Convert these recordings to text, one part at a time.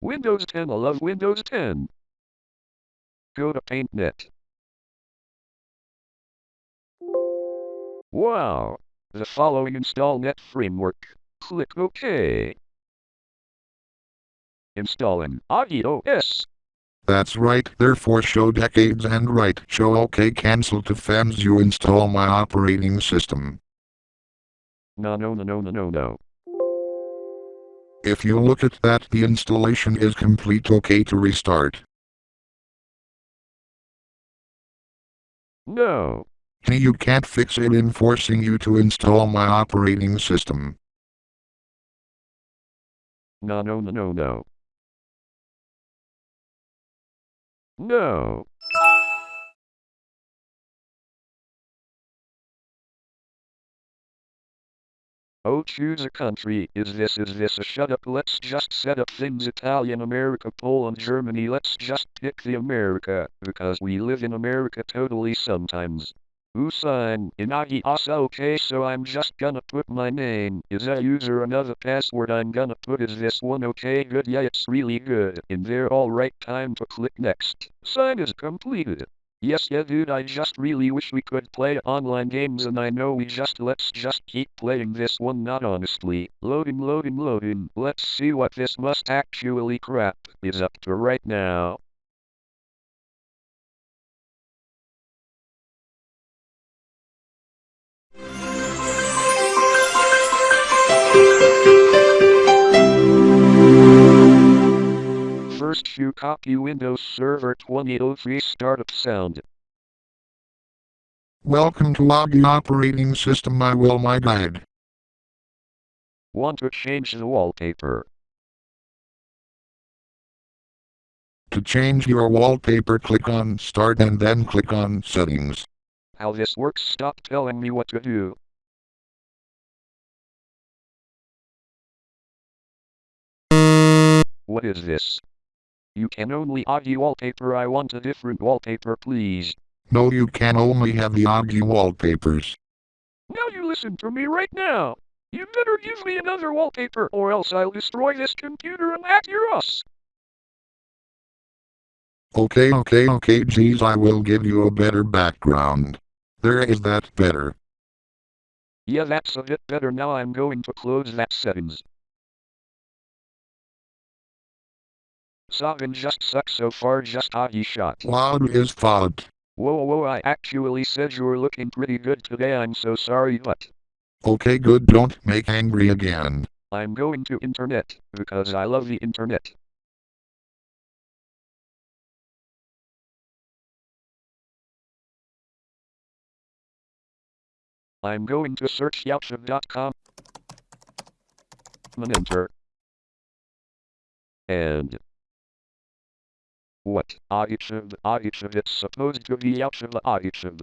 Windows 10 I love Windows 10. Go to PaintNet. Wow! The following install net framework. Click OK. Installing iOS. That's right, therefore show decades and right. Show OK cancel to fans you install my operating system. No, no, no, no, no, no, no. If you look at that the installation is complete OK to restart. No. Hey, you can't fix it in forcing you to install my operating system. No, no, no, no, no. No. Oh, choose a country. Is this, is this a shut up? Let's just set up things Italian, America, Poland, Germany. Let's just pick the America, because we live in America totally sometimes. Usain Inagi Asa ah, okay so I'm just gonna put my name. Is a user another password I'm gonna put is this one okay good yeah it's really good. In there alright time to click next. Sign is completed. Yes yeah dude I just really wish we could play online games and I know we just let's just keep playing this one not honestly. Loading loading loading. Let's see what this must actually crap is up to right now. First you copy Windows Server 2003 startup sound. Welcome to Loggy Operating System I will my guide. Want to change the wallpaper. To change your wallpaper click on Start and then click on Settings. How this works stop telling me what to do. What is this? You can only argue wallpaper I want a different wallpaper please. No you can only have the Oggy wallpapers. Now you listen to me right now. You better give me another wallpaper or else I'll destroy this computer and hack your us. Okay okay okay geez I will give you a better background. There is that better. Yeah that's a bit better now I'm going to close that settings. Sovereign just sucks so far just Augie shot. Loud is fault. Whoa whoa I actually said you were looking pretty good today I'm so sorry but Okay good don't make angry again. I'm going to internet because I love the internet. I'm going to search youtube.com and enter. And what? Archive, archive, it's supposed to be the archive.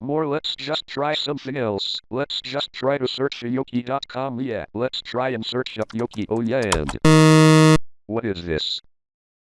More let's just try something else. Let's just try to search yoki.com yeah. Let's try and search up Yoki oh yeah and... What is this?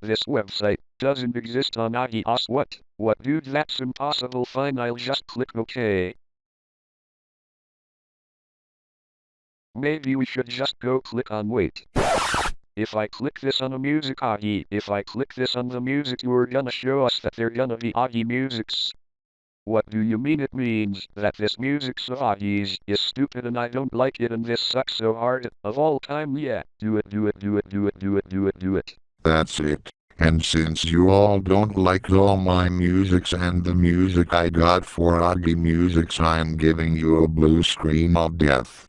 This website doesn't exist on Agios what? What dude that's impossible fine I'll just click OK. Maybe we should just go click on wait. If I click this on a music Augie, if I click this on the music you're gonna show us that they're gonna be Augie musics. What do you mean it means that this music's of Augie's is stupid and I don't like it and this sucks so hard of all time yeah. Do it do it do it do it do it do it do it. That's it. And since you all don't like all my musics and the music I got for Augie Musics I'm giving you a blue screen of death.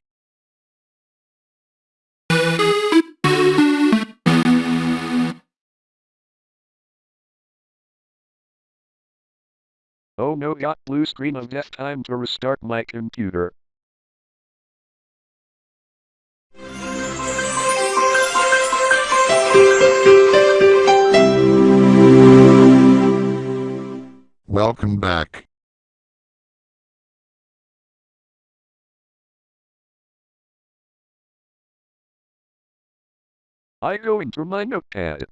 Oh no got blue screen of death time to restart my computer. Welcome back. I go into my notepad.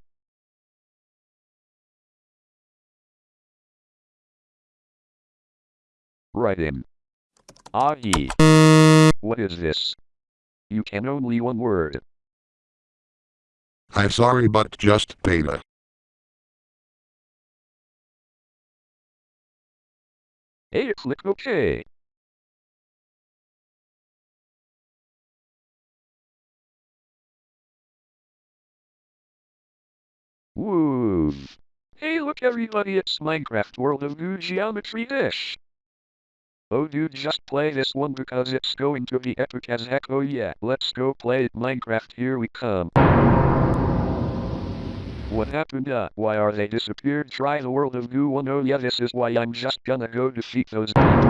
In. Augie. What is this? You can only one word. I'm sorry but just beta. Hey, click OK. Woo! Hey look everybody, it's Minecraft World of Goo Geometry Dash. Oh dude, just play this one because it's going to be epic as heck, oh yeah. Let's go play Minecraft, here we come. What happened uh, why are they disappeared? Try the World of Goo one, oh yeah this is why I'm just gonna go defeat those people.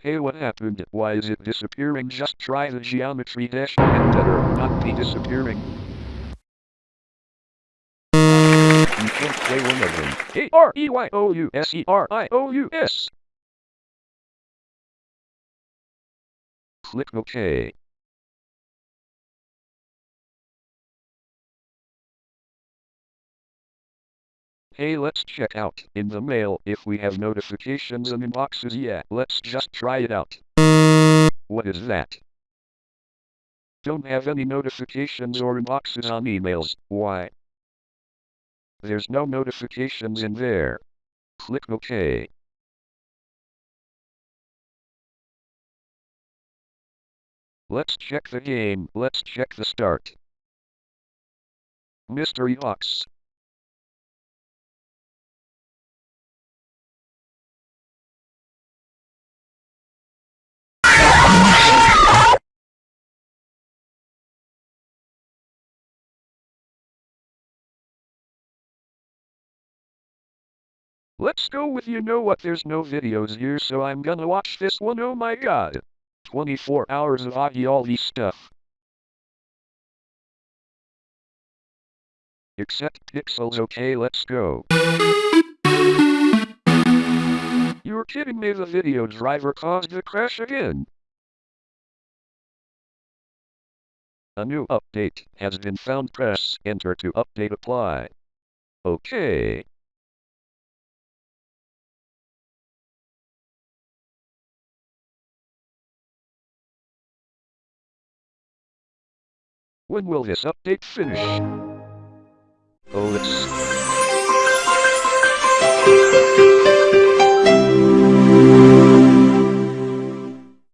Hey what happened? Why is it disappearing? Just try the geometry dash and better not be disappearing. Of them. A-R-E-Y-O-U-S-E-R-I-O-U-S. Click OK. Hey let's check out in the mail if we have notifications and inboxes yeah let's just try it out. What is that? Don't have any notifications or inboxes on emails, why? There's no notifications in there. Click OK. Let's check the game, let's check the start. Mystery box. Let's go with you know what there's no videos here so I'm gonna watch this one oh my god. 24 hours of these stuff. Except pixels okay let's go. You're kidding me the video driver caused the crash again. A new update has been found press enter to update apply. Okay. When will this update finish? Oh, let's...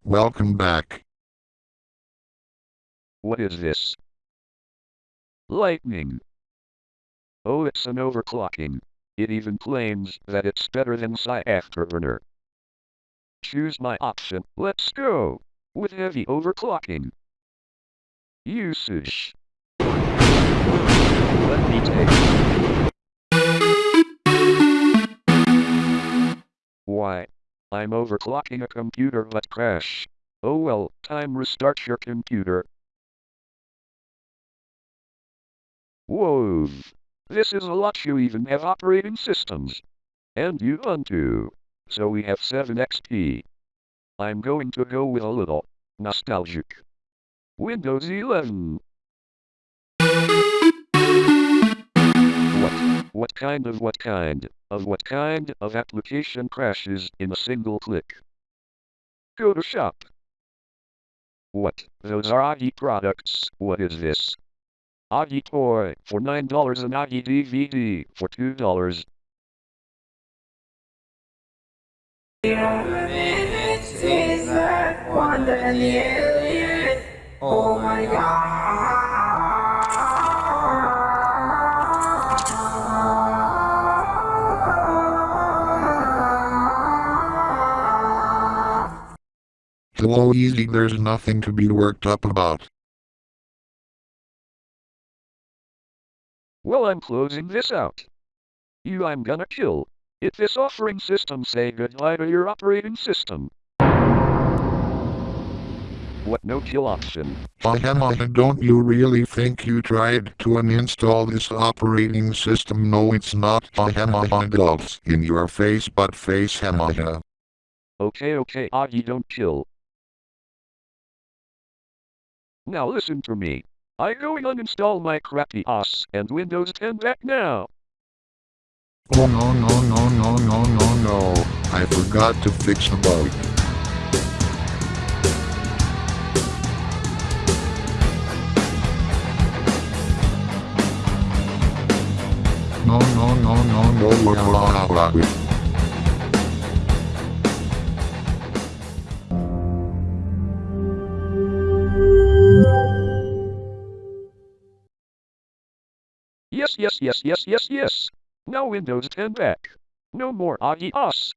Welcome back. What is this? Lightning. Oh, it's an overclocking. It even claims that it's better than Psy Afterburner. Choose my option. Let's go. With heavy overclocking. Usage. Let me take. Why? I'm overclocking a computer but crash. Oh well, time restart your computer. Whoa. This is a lot you even have operating systems. And you Ubuntu. So we have 7 XP. I'm going to go with a little nostalgic. Windows 11. What? What kind of what kind of what kind of application crashes in a single click? Go to shop. What? Those are Augie products. What is this? Augie toy for $9 and Augie DVD for $2. Wonder and the alien. Oh, oh my god. Hello easy there's nothing to be worked up about. Well I'm closing this out. You I'm gonna kill. If this offering system say goodbye to your operating system. What no kill option? Don't you really think you tried to uninstall this operating system? No it's not adults in your face but face hahaha. Okay okay ah, Augie don't kill. Now listen to me. I go and uninstall my crappy OS and Windows 10 back now. Oh no no no no no no no. I forgot to fix the bug. No, no, no, no, no, no, no, no, no. Yes, yes, yes, yes, yes, yes. Now Windows 10 back. No more Augie us.